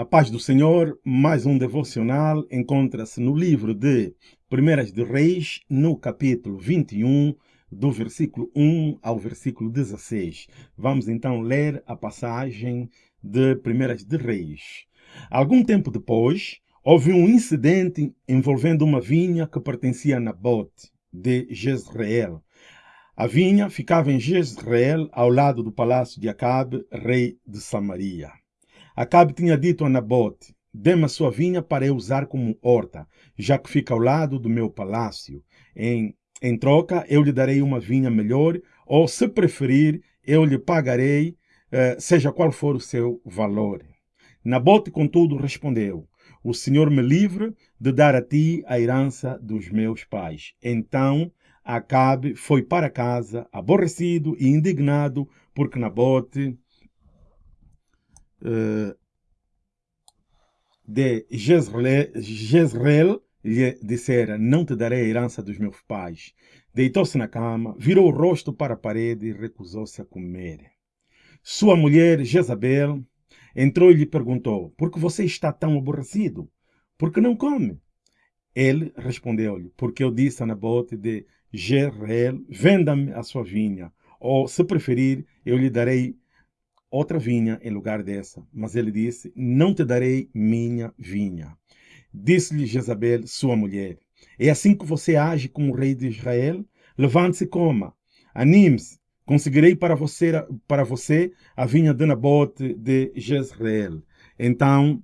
A paz do Senhor, mais um devocional, encontra-se no livro de Primeiras de Reis, no capítulo 21, do versículo 1 ao versículo 16. Vamos então ler a passagem de Primeiras de Reis. Algum tempo depois, houve um incidente envolvendo uma vinha que pertencia a Nabote, de Jezreel. A vinha ficava em Jezreel, ao lado do palácio de Acabe, rei de Samaria. Acabe tinha dito a Nabote, dê-me a sua vinha para eu usar como horta, já que fica ao lado do meu palácio. Em, em troca, eu lhe darei uma vinha melhor, ou, se preferir, eu lhe pagarei, eh, seja qual for o seu valor. Nabote, contudo, respondeu, o Senhor me livre de dar a ti a herança dos meus pais. Então, Acabe foi para casa, aborrecido e indignado, porque Nabote uh, de Jezreel, Jezreel lhe dissera, não te darei a herança dos meus pais. Deitou-se na cama, virou o rosto para a parede e recusou-se a comer. Sua mulher, Jezabel, entrou e lhe perguntou, por que você está tão aborrecido? Por que não come? Ele respondeu-lhe, porque eu disse a Nabote de Jezreel, venda-me a sua vinha, ou, se preferir, eu lhe darei outra vinha em lugar dessa. Mas ele disse, não te darei minha vinha. Disse-lhe Jezabel, sua mulher, é assim que você age como rei de Israel? Levante-se e coma. Anime-se. Conseguirei para você, para você a vinha de Nabote de Jezreel. Então,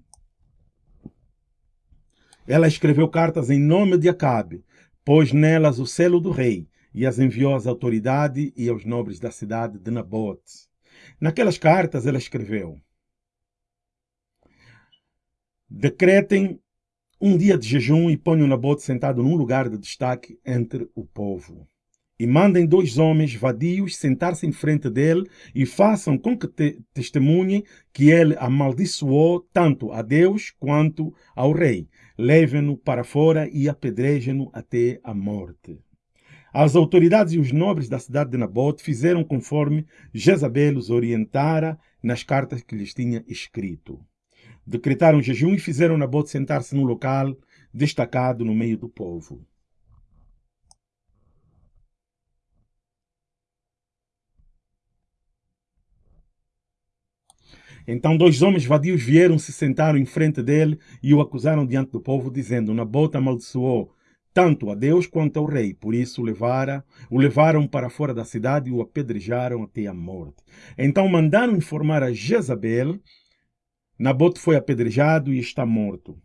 ela escreveu cartas em nome de Acabe, pôs nelas o selo do rei e as enviou às autoridades e aos nobres da cidade de Nabote. Naquelas cartas ela escreveu: Decretem um dia de jejum e ponham Nabote sentado num lugar de destaque entre o povo. E mandem dois homens vadios sentar-se em frente dele e façam com que te testemunhem que ele amaldiçoou tanto a Deus quanto ao rei. Levem-no para fora e apedrejem-no até a morte. As autoridades e os nobres da cidade de Nabote fizeram conforme Jezabel os orientara nas cartas que lhes tinha escrito. Decretaram jejum e fizeram Nabote sentar-se num local destacado no meio do povo. Então dois homens vadios vieram, se sentaram em frente dele e o acusaram diante do povo, dizendo, Nabote amaldiçoou tanto a Deus quanto ao rei. Por isso levara, o levaram para fora da cidade e o apedrejaram até a morte. Então mandaram informar a Jezabel, Nabote foi apedrejado e está morto.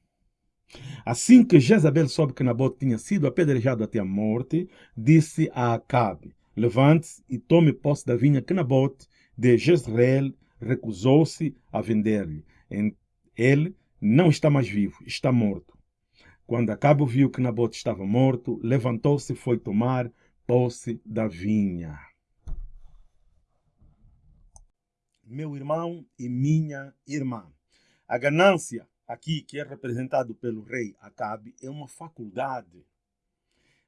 Assim que Jezabel soube que Nabote tinha sido apedrejado até a morte, disse a Acabe, levante-se e tome posse da vinha que Nabote de Jezreel recusou-se a vender-lhe. Ele não está mais vivo, está morto. Quando Acabo viu que Nabote estava morto, levantou-se e foi tomar posse da vinha. Meu irmão e minha irmã, a ganância aqui que é representado pelo rei Acabe é uma faculdade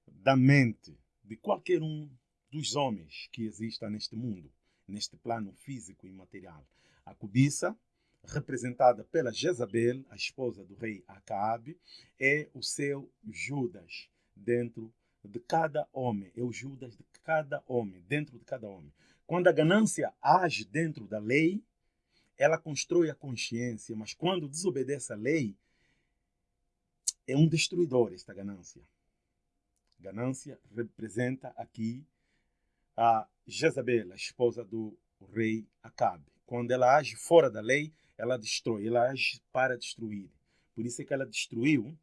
da mente de qualquer um dos homens que exista neste mundo, neste plano físico e material. A cobiça representada pela Jezabel, a esposa do rei Acabe, é o seu Judas dentro de cada homem, é o Judas de cada homem, dentro de cada homem. Quando a ganância age dentro da lei, ela constrói a consciência, mas quando desobedece à lei, é um destruidor esta ganância. Ganância representa aqui a Jezabel, a esposa do rei Acabe. Quando ela age fora da lei, ela destrói, ela age para destruir. Por isso é que ela destruiu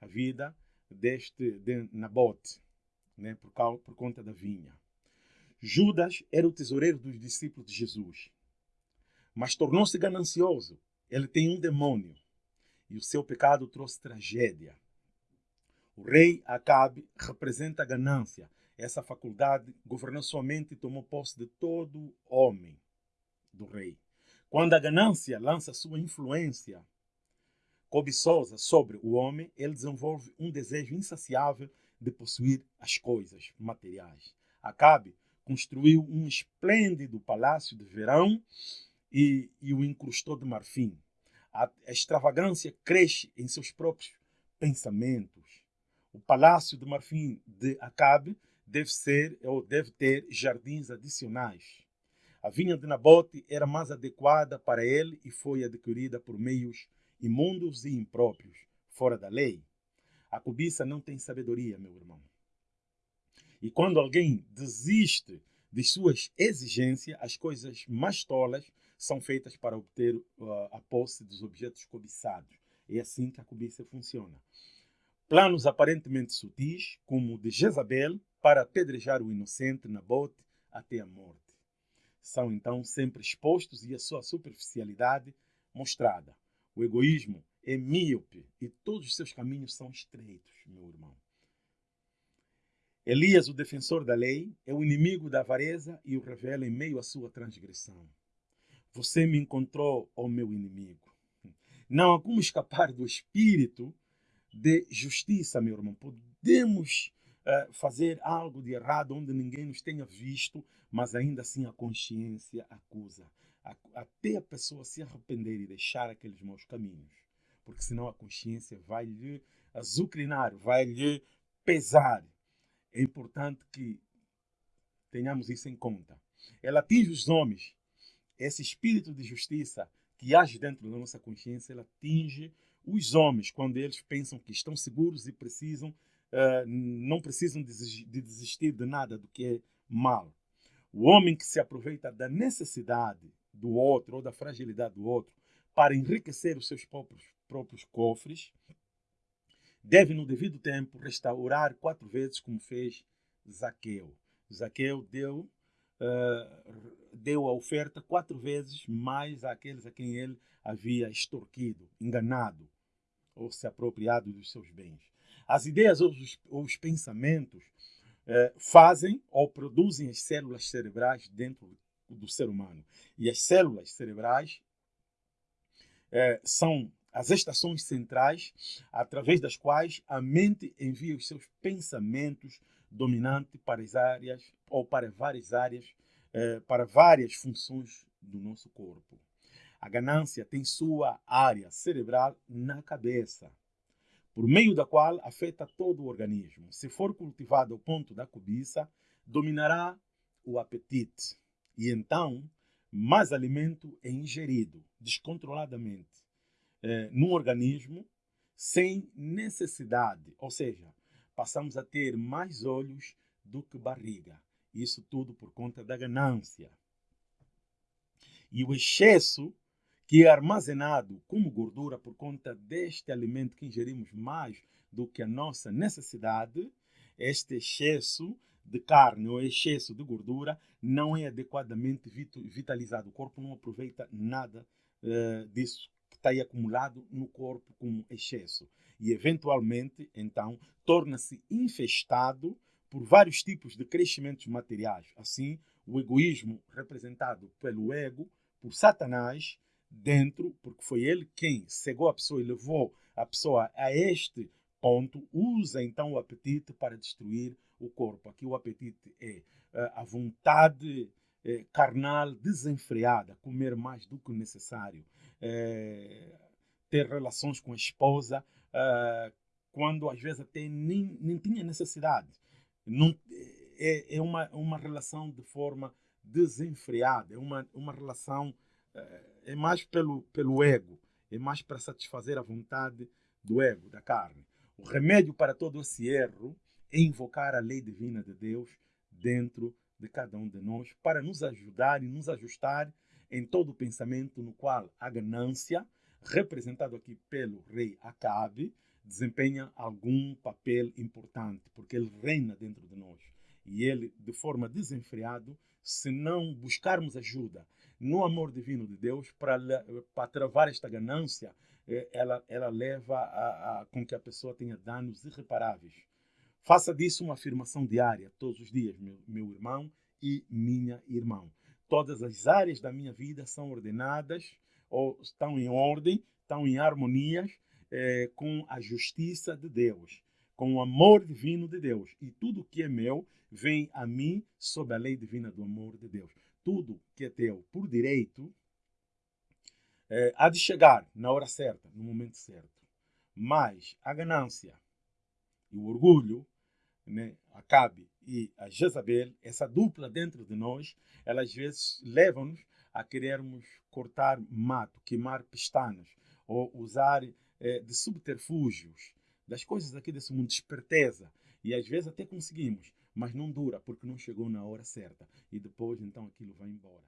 a vida deste de Nabote, né, por, causa, por conta da vinha. Judas era o tesoureiro dos discípulos de Jesus, mas tornou-se ganancioso. Ele tem um demônio e o seu pecado trouxe tragédia. O rei Acabe representa a ganância. Essa faculdade governou somente e tomou posse de todo homem do rei. Quando a ganância lança sua influência cobiçosa sobre o homem, ele desenvolve um desejo insaciável de possuir as coisas materiais. Acabe construiu um esplêndido palácio de verão e, e o incrustou de marfim. A extravagância cresce em seus próprios pensamentos. O palácio de marfim de Acabe deve ser ou deve ter jardins adicionais. A vinha de Nabote era mais adequada para ele e foi adquirida por meios imundos e impróprios, fora da lei. A cobiça não tem sabedoria, meu irmão. E quando alguém desiste de suas exigências, as coisas mais tolas são feitas para obter uh, a posse dos objetos cobiçados. É assim que a cobiça funciona. Planos aparentemente sutis, como o de Jezabel, para apedrejar o inocente Nabote até a morte são então sempre expostos e a sua superficialidade mostrada. O egoísmo é míope e todos os seus caminhos são estreitos, meu irmão. Elias, o defensor da lei, é o inimigo da avareza e o revela em meio à sua transgressão. Você me encontrou, ó meu inimigo. Não há como escapar do espírito de justiça, meu irmão. Podemos uh, fazer algo de errado onde ninguém nos tenha visto, mas ainda assim a consciência acusa. Até a pessoa se arrepender e deixar aqueles maus caminhos. Porque senão a consciência vai lhe azucrinar, vai lhe pesar. É importante que tenhamos isso em conta. Ela atinge os homens. Esse espírito de justiça que age dentro da nossa consciência, ela atinge os homens quando eles pensam que estão seguros e precisam, uh, não precisam de desistir de nada do que é mal. O homem que se aproveita da necessidade do outro ou da fragilidade do outro para enriquecer os seus próprios, próprios cofres, deve, no devido tempo, restaurar quatro vezes como fez Zaqueu. Zaqueu deu, uh, deu a oferta quatro vezes mais àqueles a quem ele havia extorquido, enganado ou se apropriado dos seus bens. As ideias ou os, ou os pensamentos eh, fazem ou produzem as células cerebrais dentro do ser humano. E as células cerebrais eh, são as estações centrais através das quais a mente envia os seus pensamentos dominantes para as áreas ou para várias áreas, eh, para várias funções do nosso corpo. A ganância tem sua área cerebral na cabeça por meio da qual afeta todo o organismo. Se for cultivado ao ponto da cobiça, dominará o apetite e então mais alimento é ingerido descontroladamente eh, no organismo sem necessidade, ou seja, passamos a ter mais olhos do que barriga. Isso tudo por conta da ganância. E o excesso que é armazenado como gordura por conta deste alimento que ingerimos mais do que a nossa necessidade, este excesso de carne ou excesso de gordura não é adequadamente vitalizado. O corpo não aproveita nada uh, disso que está aí acumulado no corpo como excesso. E, eventualmente, então, torna-se infestado por vários tipos de crescimentos materiais. Assim, o egoísmo representado pelo ego, por Satanás, dentro, porque foi ele quem cegou a pessoa e levou a pessoa a este ponto, usa então o apetite para destruir o corpo. Aqui o apetite é uh, a vontade uh, carnal desenfreada, comer mais do que necessário, uh, ter relações com a esposa, quando às vezes até nem, nem tinha necessidade. Não, é, é uma, uma relação de forma desenfreada, é uma, uma relação é mais pelo, pelo ego, é mais para satisfazer a vontade do ego, da carne. O remédio para todo esse erro é invocar a lei divina de Deus dentro de cada um de nós para nos ajudar e nos ajustar em todo o pensamento no qual a ganância, representado aqui pelo rei Acabe, desempenha algum papel importante, porque ele reina dentro de nós. E ele, de forma desenfreada, se não buscarmos ajuda no amor divino de Deus para, travar esta ganância, é, ela, ela leva a, a, com que a pessoa tenha danos irreparáveis. Faça disso uma afirmação diária, todos os dias, meu, meu irmão e minha irmã. Todas as áreas da minha vida são ordenadas ou estão em ordem, estão em harmonia é, com a justiça de Deus, com o amor divino de Deus. E tudo que é meu vem a mim sob a lei divina do amor de Deus tudo que é teu por direito é, há de chegar na hora certa, no momento certo. Mas a ganância e o orgulho, né, Acabe e a Jezabel, essa dupla dentro de nós, elas às vezes levam-nos a querermos cortar mato, queimar pestanas, ou usar é, de subterfúgios, das coisas aqui desse mundo, esperteza. E às vezes até conseguimos, mas não dura, porque não chegou na hora certa. E depois, então, aquilo vai embora.